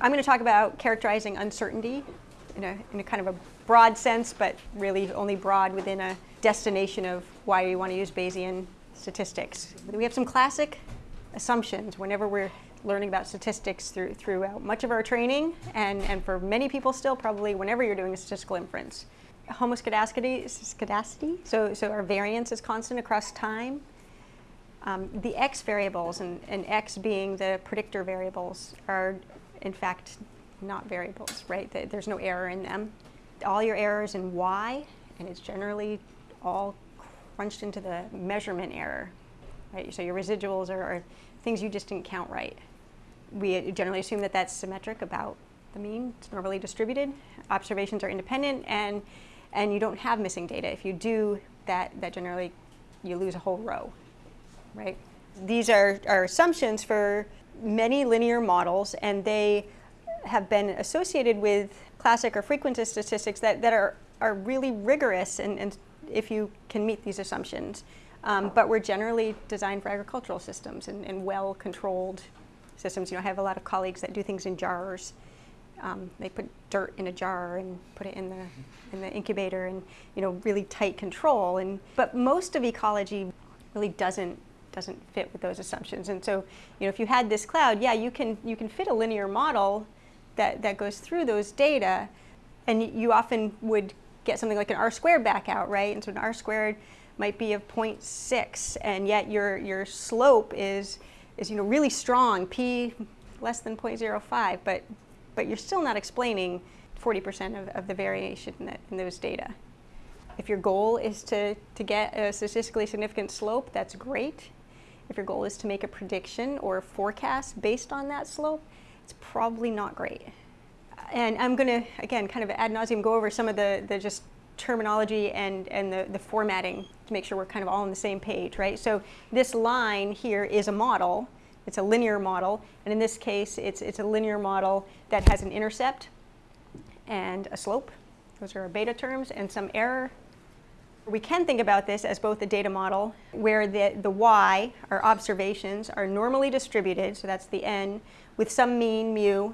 I'm going to talk about characterizing uncertainty in a, in a kind of a broad sense, but really only broad within a destination of why you want to use Bayesian statistics. We have some classic assumptions whenever we're learning about statistics through, throughout much of our training, and, and for many people still probably whenever you're doing a statistical inference. Homoscedasticity, so, so our variance is constant across time. Um, the x variables, and, and x being the predictor variables, are in fact not variables, right? There's no error in them. All your errors in y, and it's generally all crunched into the measurement error, right? So your residuals are, are things you just didn't count right. We generally assume that that's symmetric about the mean. It's normally distributed. Observations are independent, and and you don't have missing data. If you do, that that generally you lose a whole row, right? These are, are assumptions for many linear models, and they have been associated with classic or frequentist statistics that, that are, are really rigorous and, and if you can meet these assumptions. Um, but we're generally designed for agricultural systems and, and well-controlled systems. You know, I have a lot of colleagues that do things in jars. Um, they put dirt in a jar and put it in the in the incubator, and you know, really tight control. And but most of ecology really doesn't doesn't fit with those assumptions. And so, you know, if you had this cloud, yeah, you can you can fit a linear model that that goes through those data, and you often would get something like an r squared back out, right? And so an r squared might be of 0.6, and yet your, your slope is, is you know, really strong, p less than 0.05, but, but you're still not explaining 40% of, of the variation in, in those data. If your goal is to, to get a statistically significant slope, that's great. If your goal is to make a prediction or a forecast based on that slope, it's probably not great and I'm going to, again, kind of ad nauseum go over some of the, the just terminology and, and the, the formatting to make sure we're kind of all on the same page, right? So this line here is a model. It's a linear model. And in this case, it's, it's a linear model that has an intercept and a slope. Those are our beta terms and some error. We can think about this as both a data model where the, the y, our observations, are normally distributed, so that's the n, with some mean mu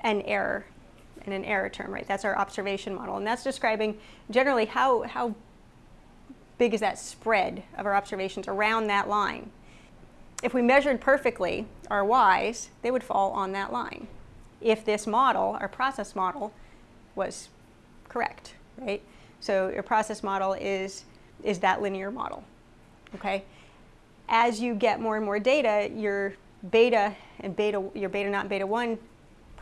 and error and an error term, right? That's our observation model. And that's describing generally how, how big is that spread of our observations around that line. If we measured perfectly our y's, they would fall on that line. If this model, our process model, was correct, right? So your process model is, is that linear model, okay? As you get more and more data, your beta and beta, your beta and beta 1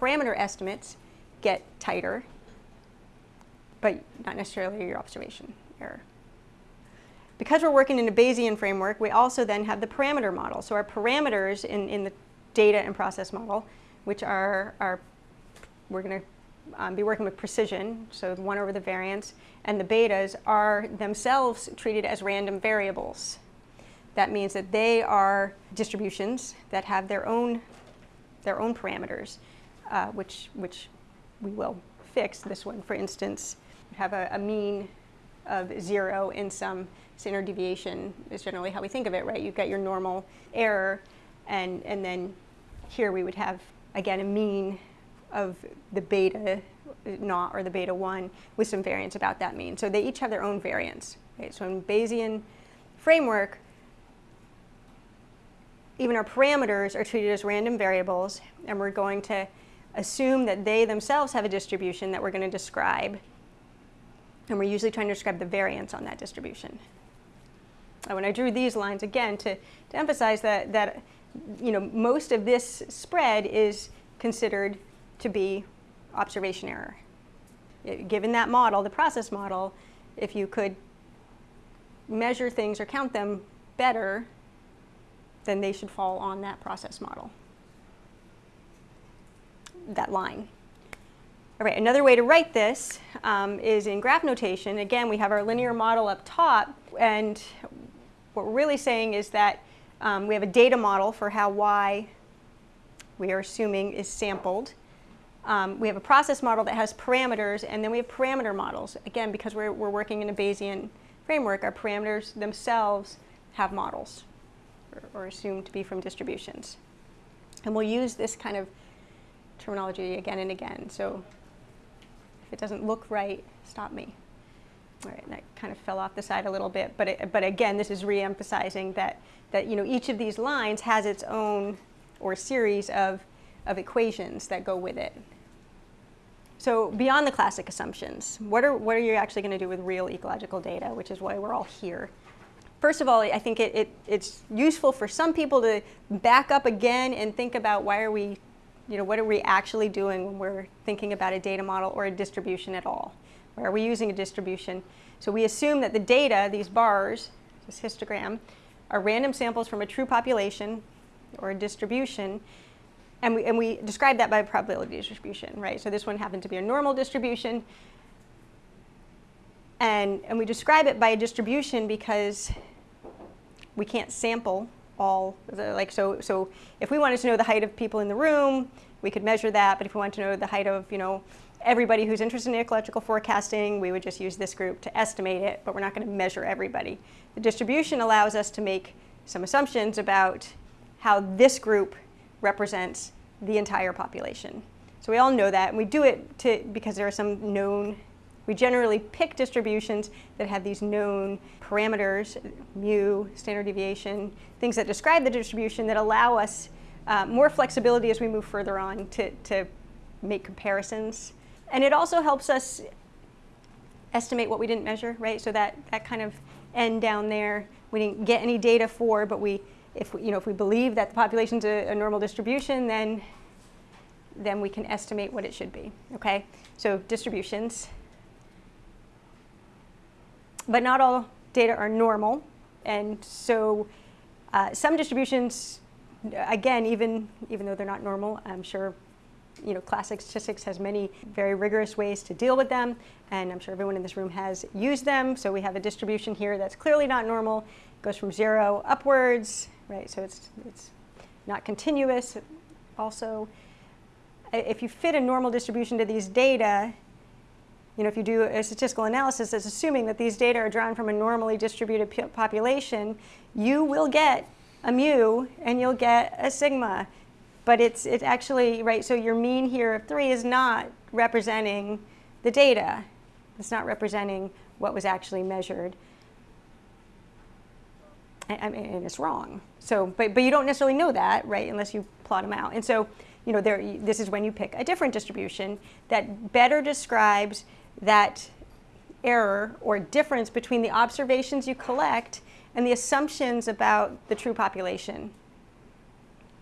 parameter estimates get tighter, but not necessarily your observation error. Because we're working in a Bayesian framework, we also then have the parameter model. So our parameters in, in the data and process model, which are, are we're going to um, be working with precision, so 1 over the variance, and the betas are themselves treated as random variables. That means that they are distributions that have their own, their own parameters uh, which, which we will fix. This one, for instance, have a, a mean of zero in some standard deviation is generally how we think of it, right? You've got your normal error, and, and then here we would have, again, a mean of the beta naught or the beta 1 with some variance about that mean. So they each have their own variance. Right? So in Bayesian framework, even our parameters are treated as random variables, and we're going to assume that they themselves have a distribution that we're going to describe. And we're usually trying to describe the variance on that distribution. And when I drew these lines, again, to, to emphasize that, that you know, most of this spread is considered to be observation error. Given that model, the process model, if you could measure things or count them better, then they should fall on that process model that line. All right, another way to write this um, is in graph notation. Again, we have our linear model up top, and what we're really saying is that um, we have a data model for how y we are assuming is sampled. Um, we have a process model that has parameters, and then we have parameter models. Again, because we're, we're working in a Bayesian framework, our parameters themselves have models, or, or assumed to be from distributions. And we'll use this kind of terminology again and again. So if it doesn't look right, stop me. All right, that kind of fell off the side a little bit, but it, but again, this is re-emphasizing that that you know each of these lines has its own or series of of equations that go with it. So beyond the classic assumptions, what are what are you actually going to do with real ecological data, which is why we're all here. First of all, I think it, it, it's useful for some people to back up again and think about why are we, you know, what are we actually doing when we're thinking about a data model or a distribution at all? Why are we using a distribution? So we assume that the data, these bars, this histogram, are random samples from a true population or a distribution, and we, and we describe that by a probability distribution, right? So this one happened to be a normal distribution, and, and we describe it by a distribution because we can't sample all the, like so so if we wanted to know the height of people in the room we could measure that. But if we want to know the height of you know everybody who's interested in ecological forecasting we would just use this group to estimate it but we're not going to measure everybody. The distribution allows us to make some assumptions about how this group represents the entire population so we all know that and we do it to because there are some known we generally pick distributions that have these known parameters, mu, standard deviation, things that describe the distribution that allow us uh, more flexibility as we move further on to, to make comparisons. And it also helps us estimate what we didn't measure, right? So that, that kind of end down there, we didn't get any data for, but we, if we, you know, if we believe that the population's a, a normal distribution, then, then we can estimate what it should be, okay? So distributions but not all data are normal. And so uh, some distributions, again, even, even though they're not normal, I'm sure you know, classic statistics has many very rigorous ways to deal with them, and I'm sure everyone in this room has used them. So we have a distribution here that's clearly not normal. It goes from zero upwards, right? So it's, it's not continuous. Also, if you fit a normal distribution to these data, you know, if you do a statistical analysis that's assuming that these data are drawn from a normally distributed population, you will get a mu and you'll get a sigma. But it's, it's actually, right, so your mean here of three is not representing the data. It's not representing what was actually measured. Mean, and it's wrong. So, but, but you don't necessarily know that, right, unless you plot them out. And so, you know, there, this is when you pick a different distribution that better describes that error or difference between the observations you collect and the assumptions about the true population.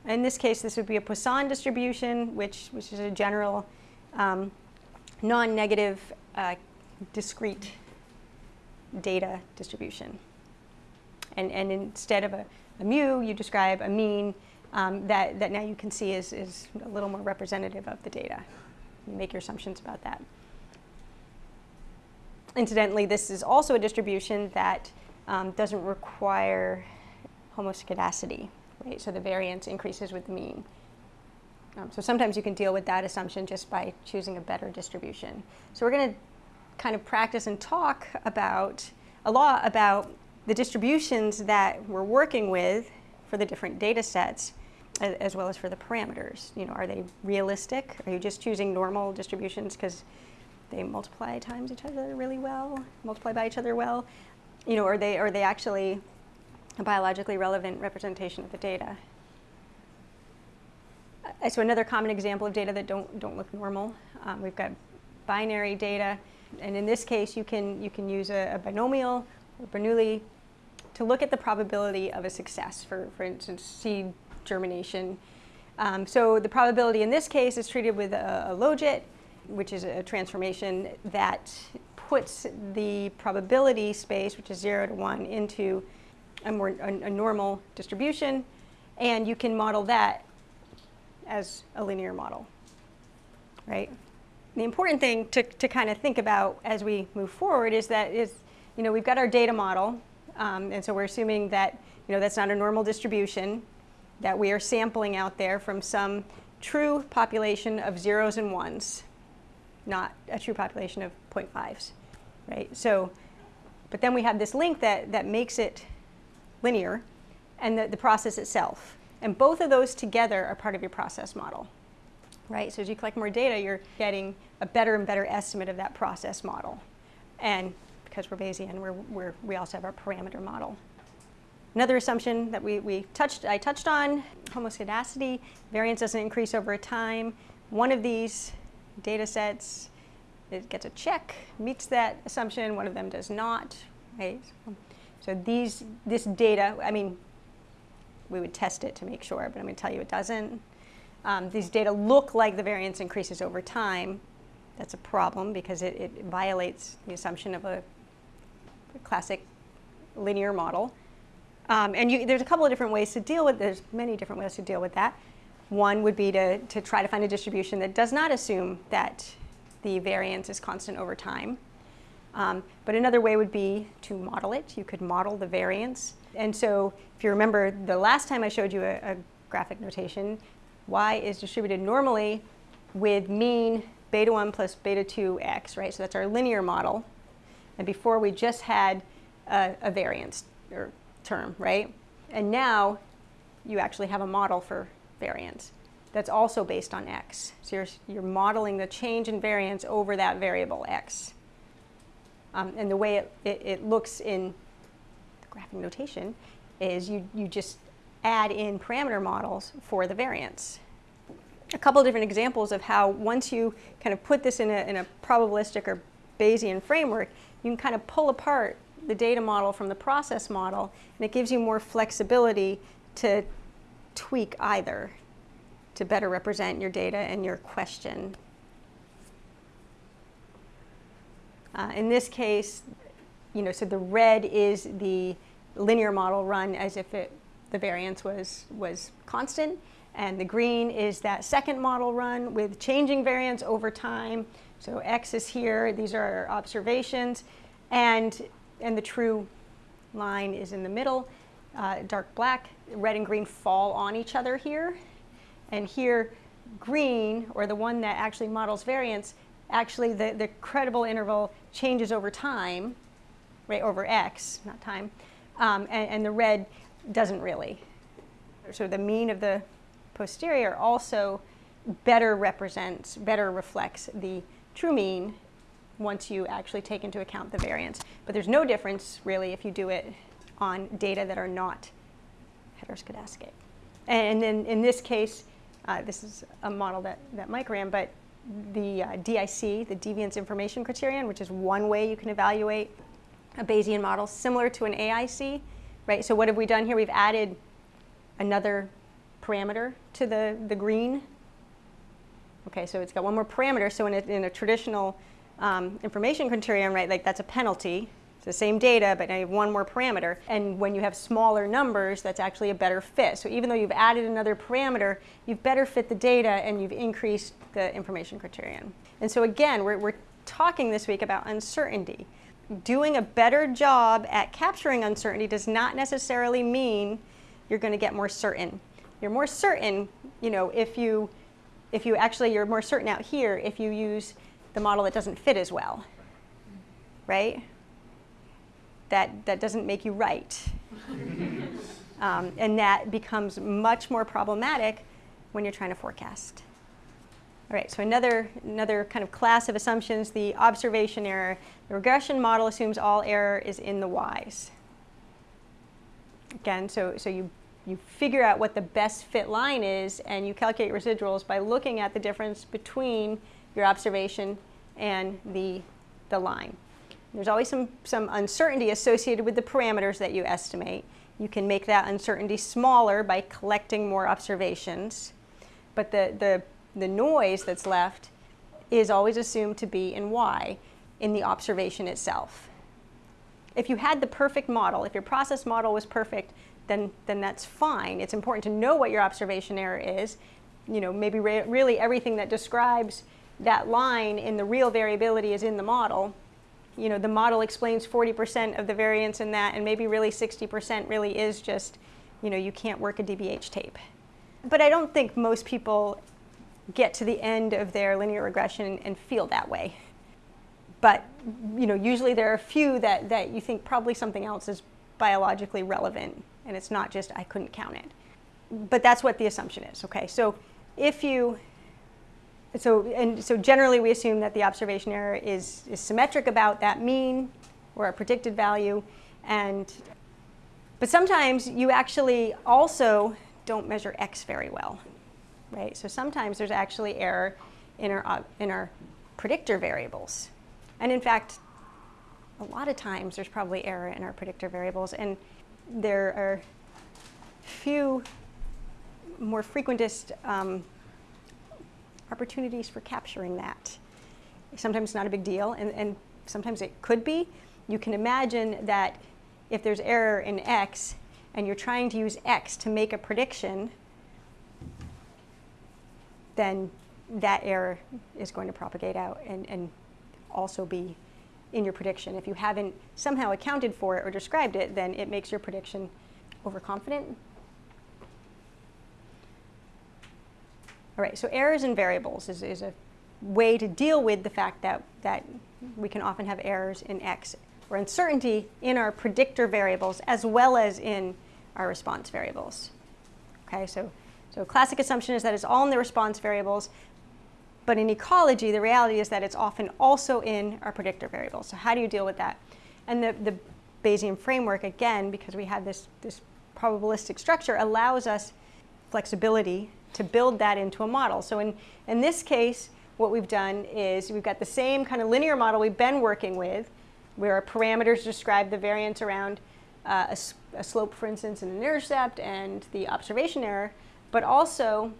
In this case, this would be a Poisson distribution, which, which is a general um, non-negative uh, discrete data distribution. And, and instead of a, a mu, you describe a mean um, that, that now you can see is, is a little more representative of the data. You make your assumptions about that. Incidentally, this is also a distribution that um, doesn't require homoscedasticity, right? So the variance increases with the mean. Um, so sometimes you can deal with that assumption just by choosing a better distribution. So we're going to kind of practice and talk about a lot about the distributions that we're working with for the different data sets as well as for the parameters. You know, are they realistic? Are you just choosing normal distributions because they multiply times each other really well, multiply by each other well, you know, are they, are they actually a biologically relevant representation of the data? So another common example of data that don't, don't look normal, um, we've got binary data, and in this case you can, you can use a, a binomial Bernoulli to look at the probability of a success, for, for instance, seed germination. Um, so the probability in this case is treated with a, a logit, which is a transformation that puts the probability space, which is 0 to 1, into a more a, a normal distribution, and you can model that as a linear model, right? The important thing to, to kind of think about as we move forward is that is, you know, we've got our data model, um, and so we're assuming that, you know, that's not a normal distribution, that we are sampling out there from some true population of zeros and ones, not a true population of 0.5s, right? So, but then we have this link that, that makes it linear and the, the process itself. And both of those together are part of your process model. right? So as you collect more data, you're getting a better and better estimate of that process model. And because we're Bayesian, we're, we're, we also have our parameter model. Another assumption that we, we touched, I touched on, homoscedasticity, variance doesn't increase over time. One of these data sets, it gets a check, meets that assumption, one of them does not, right? So these, this data, I mean, we would test it to make sure, but I'm going to tell you it doesn't. Um, these data look like the variance increases over time. That's a problem because it, it violates the assumption of a classic linear model. Um, and you, there's a couple of different ways to deal with, there's many different ways to deal with that. One would be to, to try to find a distribution that does not assume that the variance is constant over time. Um, but another way would be to model it. You could model the variance. And so if you remember the last time I showed you a, a graphic notation, y is distributed normally with mean beta 1 plus beta 2x, right? So that's our linear model. And before we just had a, a variance or term, right? And now you actually have a model for variance that's also based on x. So you're, you're modeling the change in variance over that variable x. Um, and the way it, it, it, looks in the graphic notation is you, you just add in parameter models for the variance. A couple different examples of how once you kind of put this in a, in a probabilistic or Bayesian framework, you can kind of pull apart the data model from the process model, and it gives you more flexibility to tweak either to better represent your data and your question. Uh, in this case, you know, so the red is the linear model run as if it, the variance was, was constant, and the green is that second model run with changing variance over time. So X is here, these are our observations, and and the true line is in the middle, uh, dark black. Red and green fall on each other here. And here, green, or the one that actually models variance, actually the, the credible interval changes over time, right, over x, not time, um, and, and the red doesn't really. So the mean of the posterior also better represents, better reflects the true mean once you actually take into account the variance. But there's no difference, really, if you do it on data that are not heteroscedastic. And then in this case, uh, this is a model that, that Mike ran, but the uh, DIC, the Deviance Information Criterion, which is one way you can evaluate a Bayesian model, similar to an AIC, right? So what have we done here? We've added another parameter to the, the green. Okay, so it's got one more parameter. So in a, in a traditional um, information criterion, right, like that's a penalty. It's the same data, but now you have one more parameter. And when you have smaller numbers, that's actually a better fit. So even though you've added another parameter, you've better fit the data and you've increased the information criterion. And so again, we're, we're talking this week about uncertainty. Doing a better job at capturing uncertainty does not necessarily mean you're going to get more certain. You're more certain, you know, if you, if you actually, you're more certain out here if you use the model that doesn't fit as well, right? That, that doesn't make you right. um, and that becomes much more problematic when you're trying to forecast. All right, so another, another kind of class of assumptions, the observation error. The regression model assumes all error is in the y's. Again, so, so you, you figure out what the best fit line is and you calculate residuals by looking at the difference between your observation and the, the line. There's always some, some uncertainty associated with the parameters that you estimate. You can make that uncertainty smaller by collecting more observations. But the, the, the noise that's left is always assumed to be in y in the observation itself. If you had the perfect model, if your process model was perfect, then, then that's fine. It's important to know what your observation error is. You know, maybe re really everything that describes that line in the real variability is in the model. You know, the model explains 40% of the variance in that, and maybe really 60% really is just, you know, you can't work a DBH tape. But I don't think most people get to the end of their linear regression and feel that way. But, you know, usually there are a few that, that you think probably something else is biologically relevant, and it's not just I couldn't count it. But that's what the assumption is, okay? So if you so, and so generally we assume that the observation error is, is symmetric about that mean or a predicted value. And, but sometimes you actually also don't measure x very well, right? So sometimes there's actually error in our, in our predictor variables. And in fact, a lot of times there's probably error in our predictor variables. And there are few more frequentist um, opportunities for capturing that. Sometimes not a big deal, and, and sometimes it could be. You can imagine that if there's error in x, and you're trying to use x to make a prediction, then that error is going to propagate out and, and also be in your prediction. If you haven't somehow accounted for it or described it, then it makes your prediction overconfident. All right, so errors in variables is, is a way to deal with the fact that, that we can often have errors in X or uncertainty in our predictor variables as well as in our response variables. Okay, so, so classic assumption is that it's all in the response variables, but in ecology, the reality is that it's often also in our predictor variables. So how do you deal with that? And the, the Bayesian framework, again, because we have this, this probabilistic structure, allows us flexibility to build that into a model. So in, in this case, what we've done is we've got the same kind of linear model we've been working with, where our parameters describe the variance around uh, a, a, slope, for instance, and an intercept and the observation error, but also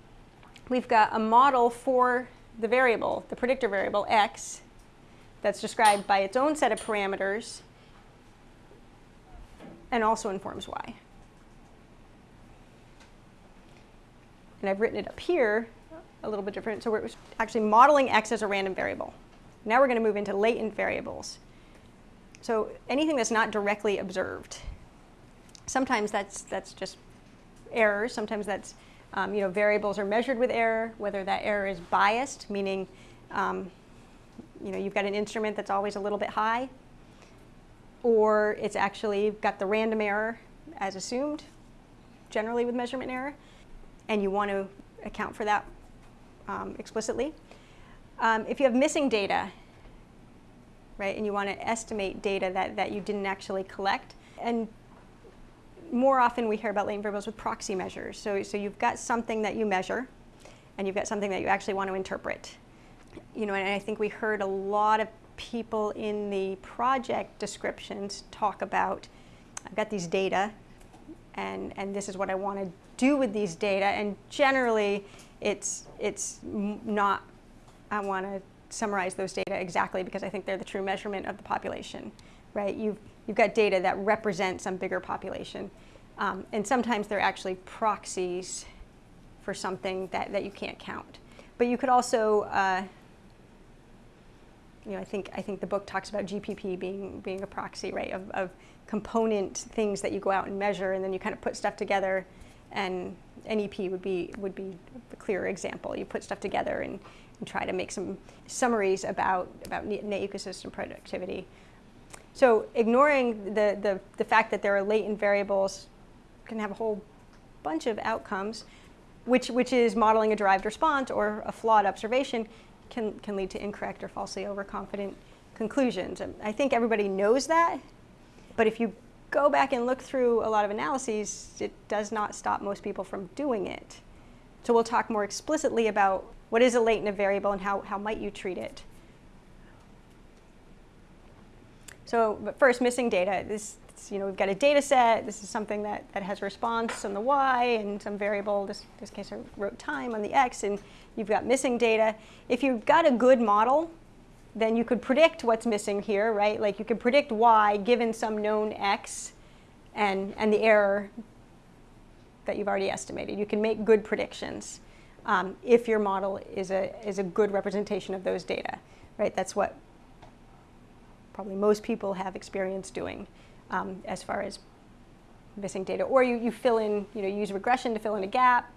we've got a model for the variable, the predictor variable x, that's described by its own set of parameters and also informs y. And I've written it up here a little bit different. So we're actually modeling x as a random variable. Now we're going to move into latent variables. So anything that's not directly observed. Sometimes that's, that's just errors. Sometimes that's, um, you know, variables are measured with error, whether that error is biased, meaning, um, you know, you've got an instrument that's always a little bit high, or it's actually got the random error as assumed, generally with measurement error and you want to account for that um, explicitly. Um, if you have missing data, right, and you want to estimate data that, that you didn't actually collect, and more often we hear about latent variables with proxy measures. So, so you've got something that you measure, and you've got something that you actually want to interpret. You know, and I think we heard a lot of people in the project descriptions talk about, I've got these data, and, and this is what I want to do with these data. And generally, it's, it's not, I want to summarize those data exactly because I think they're the true measurement of the population, right? You've, you've got data that represent some bigger population. Um, and sometimes they're actually proxies for something that, that you can't count. But you could also, uh, you know, I think, I think the book talks about GPP being, being a proxy, right, of, of component things that you go out and measure and then you kind of put stuff together and NEP would be, would be a clearer example. You put stuff together and, and try to make some summaries about, about net ecosystem productivity. So ignoring the, the, the fact that there are latent variables can have a whole bunch of outcomes, which, which is modeling a derived response or a flawed observation can, can lead to incorrect or falsely overconfident conclusions. And I think everybody knows that, but if you go back and look through a lot of analyses, it does not stop most people from doing it. So we'll talk more explicitly about what is a latent variable and how, how might you treat it. So but first, missing data. This, you know, we've got a data set. This is something that, that has response on the y and some variable, this, this case I wrote time on the x, and you've got missing data. If you've got a good model, then you could predict what's missing here, right? Like you could predict y given some known x and, and the error that you've already estimated. You can make good predictions um, if your model is a, is a good representation of those data, right? That's what probably most people have experience doing um, as far as missing data. Or you, you fill in, you know, you use regression to fill in a gap.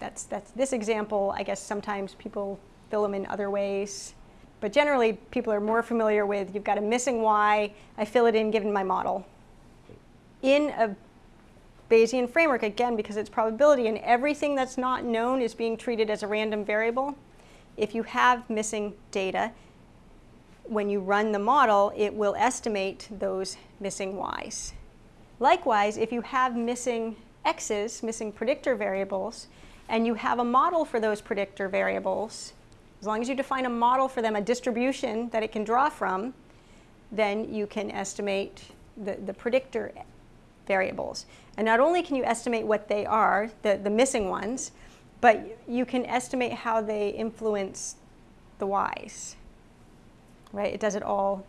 That's, that's this example. I guess sometimes people fill them in other ways. But generally, people are more familiar with, you've got a missing y, I fill it in given my model. In a Bayesian framework, again, because it's probability and everything that's not known is being treated as a random variable, if you have missing data, when you run the model, it will estimate those missing y's. Likewise, if you have missing x's, missing predictor variables, and you have a model for those predictor variables, as long as you define a model for them, a distribution that it can draw from, then you can estimate the, the predictor variables. And not only can you estimate what they are, the, the missing ones, but you can estimate how they influence the y's. Right? It does it all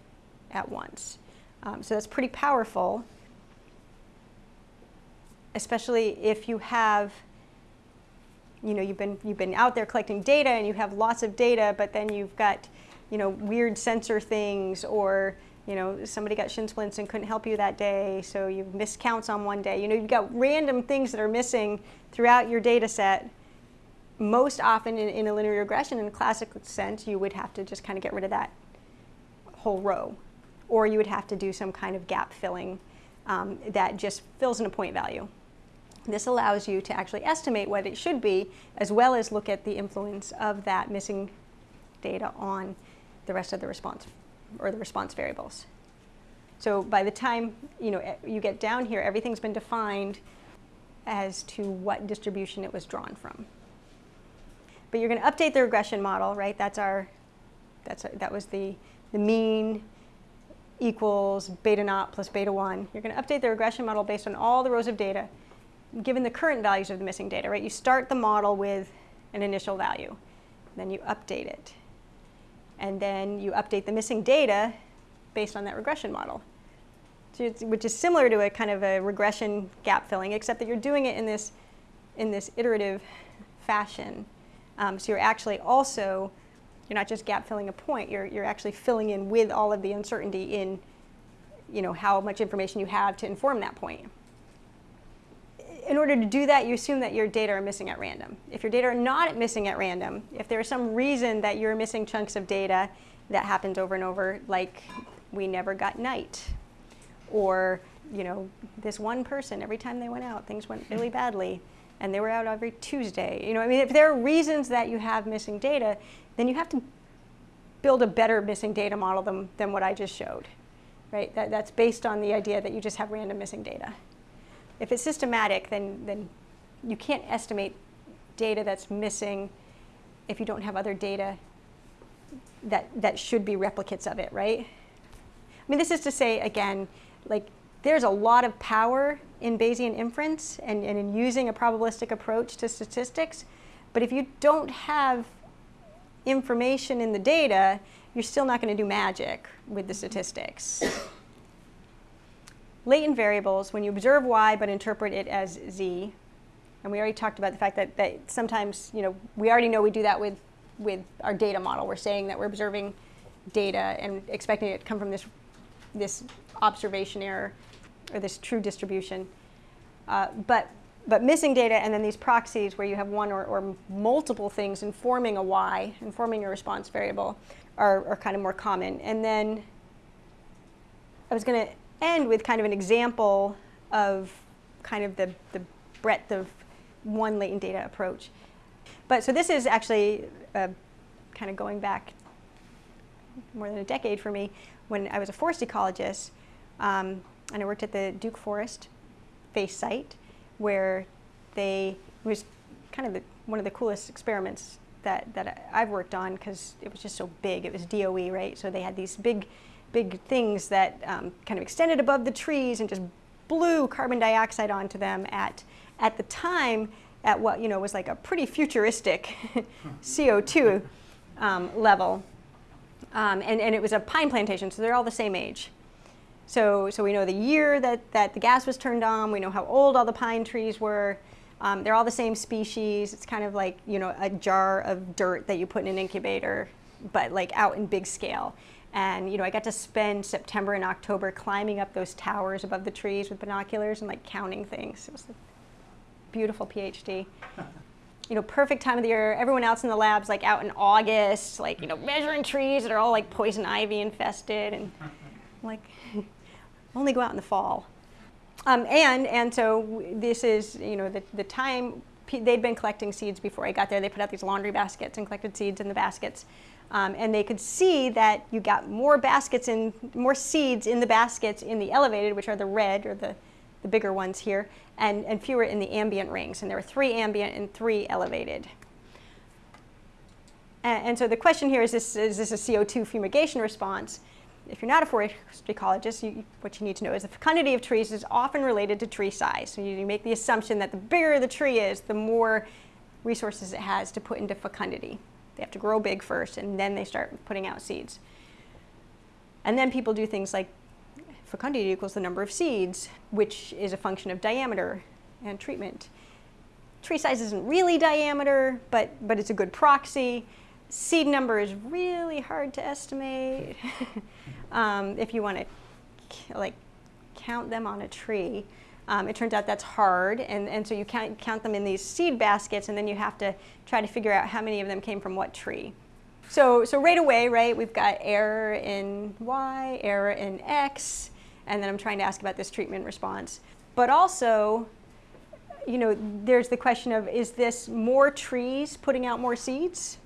at once. Um, so that's pretty powerful, especially if you have, you know, you've been, you've been out there collecting data and you have lots of data, but then you've got, you know, weird sensor things or you know, somebody got shin splints and couldn't help you that day, so you've missed counts on one day. You know, you've got random things that are missing throughout your data set. Most often in, in a linear regression, in a classic sense, you would have to just kind of get rid of that whole row. Or you would have to do some kind of gap filling um, that just fills in a point value. This allows you to actually estimate what it should be, as well as look at the influence of that missing data on the rest of the response or the response variables. So by the time you know you get down here, everything's been defined as to what distribution it was drawn from. But you're going to update the regression model, right? That's our, that's our, that was the, the mean equals beta naught plus beta 1. You're going to update the regression model based on all the rows of data, given the current values of the missing data, right? You start the model with an initial value, then you update it and then you update the missing data based on that regression model. Which is similar to a kind of a regression gap filling, except that you're doing it in this, in this iterative fashion. Um, so you're actually also, you're not just gap filling a point, you're, you're actually filling in with all of the uncertainty in you know, how much information you have to inform that point in order to do that, you assume that your data are missing at random. If your data are not missing at random, if there is some reason that you're missing chunks of data that happens over and over, like we never got night, or you know, this one person, every time they went out, things went really badly, and they were out every Tuesday. You know, I mean, if there are reasons that you have missing data, then you have to build a better missing data model than, than what I just showed, right? That, that's based on the idea that you just have random missing data. If it's systematic, then, then you can't estimate data that's missing if you don't have other data that, that should be replicates of it, right? I mean, this is to say, again, like there's a lot of power in Bayesian inference and, and in using a probabilistic approach to statistics, but if you don't have information in the data, you're still not going to do magic with the statistics latent variables, when you observe y but interpret it as z, and we already talked about the fact that, that sometimes, you know, we already know we do that with, with our data model. We're saying that we're observing data and expecting it to come from this, this observation error or this true distribution. Uh, but, but missing data and then these proxies where you have one or, or multiple things informing a y, informing a response variable, are, are kind of more common. And then I was going to end with kind of an example of kind of the, the breadth of one latent data approach. But so this is actually uh, kind of going back more than a decade for me when I was a forest ecologist um, and I worked at the Duke Forest FACE site where they, it was kind of the, one of the coolest experiments that, that I've worked on because it was just so big. It was DOE, right? So they had these big big things that um, kind of extended above the trees and just blew carbon dioxide onto them at, at the time at what you know was like a pretty futuristic CO2 um, level. Um, and, and it was a pine plantation, so they're all the same age. So, so we know the year that, that the gas was turned on, we know how old all the pine trees were. Um, they're all the same species. It's kind of like you know a jar of dirt that you put in an incubator, but like out in big scale. And you know, I got to spend September and October climbing up those towers above the trees with binoculars and like counting things. It was a beautiful PhD. you know, perfect time of the year. Everyone else in the lab's like out in August, like, you know, measuring trees that are all like poison ivy infested and like only go out in the fall. Um, and, and so this is, you know, the, the time they'd been collecting seeds before I got there. They put out these laundry baskets and collected seeds in the baskets. Um, and they could see that you got more baskets in, more seeds in the baskets in the elevated, which are the red or the, the bigger ones here, and, and fewer in the ambient rings. And there were three ambient and three elevated. And, and so the question here is this, is this a CO2 fumigation response? If you're not a forest ecologist, you, what you need to know is the fecundity of trees is often related to tree size. So you make the assumption that the bigger the tree is, the more resources it has to put into fecundity. They have to grow big first, and then they start putting out seeds. And then people do things like fecundity equals the number of seeds, which is a function of diameter and treatment. Tree size isn't really diameter, but, but it's a good proxy. Seed number is really hard to estimate um, if you want to like count them on a tree. Um, it turns out that's hard, and, and so you count, count them in these seed baskets, and then you have to try to figure out how many of them came from what tree. So, so right away, right, we've got error in y, error in x, and then I'm trying to ask about this treatment response. But also, you know, there's the question of is this more trees putting out more seeds?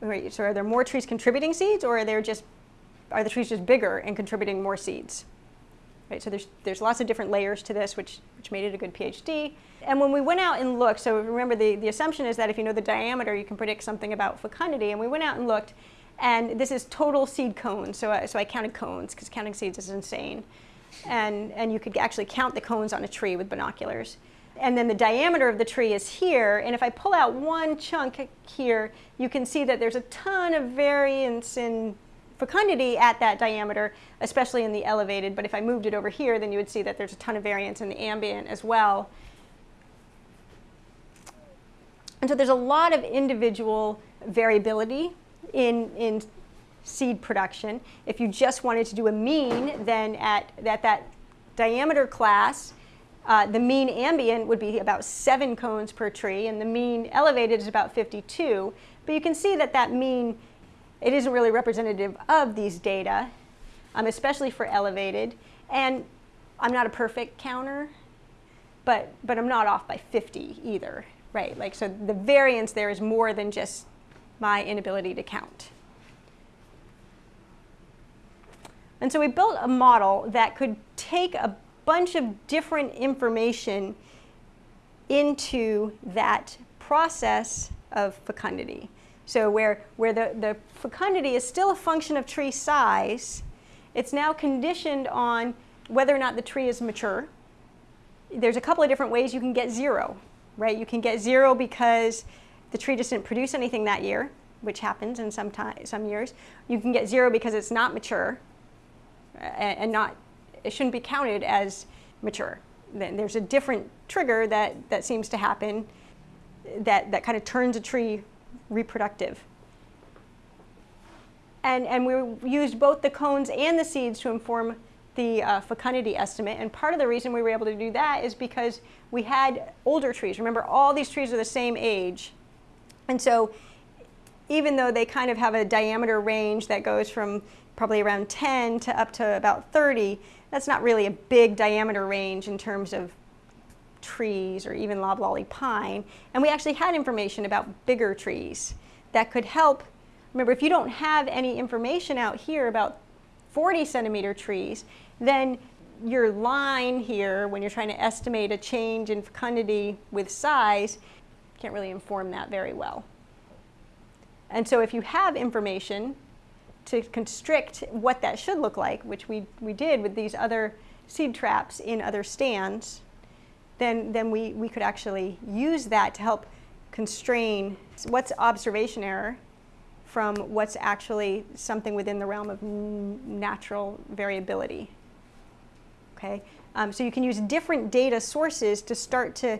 So are there more trees contributing seeds, or are just are the trees just bigger and contributing more seeds? Right, so there's, there's lots of different layers to this, which, which made it a good PhD. And when we went out and looked, so remember the, the assumption is that if you know the diameter, you can predict something about fecundity. And we went out and looked, and this is total seed cones. So, I, so I counted cones, because counting seeds is insane. And, and you could actually count the cones on a tree with binoculars. And then the diameter of the tree is here. And if I pull out one chunk here, you can see that there's a ton of variance in fecundity at that diameter, especially in the elevated. But if I moved it over here, then you would see that there's a ton of variance in the ambient as well. And so there's a lot of individual variability in, in seed production. If you just wanted to do a mean, then at, at that diameter class, uh, the mean ambient would be about seven cones per tree, and the mean elevated is about 52. But you can see that that mean it isn't really representative of these data, um, especially for elevated. And I'm not a perfect counter, but, but I'm not off by 50 either, right? Like, so the variance there is more than just my inability to count. And so we built a model that could take a bunch of different information into that process of fecundity. So where, where the, the fecundity is still a function of tree size, it's now conditioned on whether or not the tree is mature. There's a couple of different ways you can get zero, right? You can get zero because the tree just didn't produce anything that year, which happens in some, time, some years. You can get zero because it's not mature and, and not, it shouldn't be counted as mature. Then there's a different trigger that, that seems to happen that, that kind of turns a tree reproductive. And, and we used both the cones and the seeds to inform the uh, fecundity estimate. And part of the reason we were able to do that is because we had older trees. Remember, all these trees are the same age. And so even though they kind of have a diameter range that goes from probably around 10 to up to about 30, that's not really a big diameter range in terms of trees or even loblolly pine. And we actually had information about bigger trees that could help. Remember, if you don't have any information out here about 40 centimeter trees, then your line here, when you're trying to estimate a change in fecundity with size, can't really inform that very well. And so if you have information to constrict what that should look like, which we, we did with these other seed traps in other stands, then, then we, we could actually use that to help constrain what's observation error from what's actually something within the realm of natural variability. Okay, um, so you can use different data sources to start to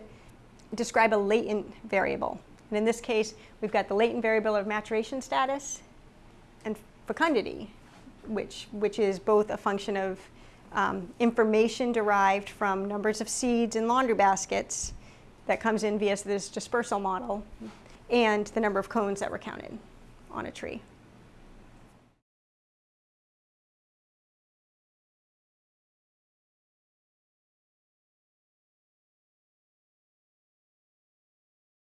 describe a latent variable. And in this case, we've got the latent variable of maturation status fecundity, which, which is both a function of um, information derived from numbers of seeds in laundry baskets that comes in via this dispersal model and the number of cones that were counted on a tree.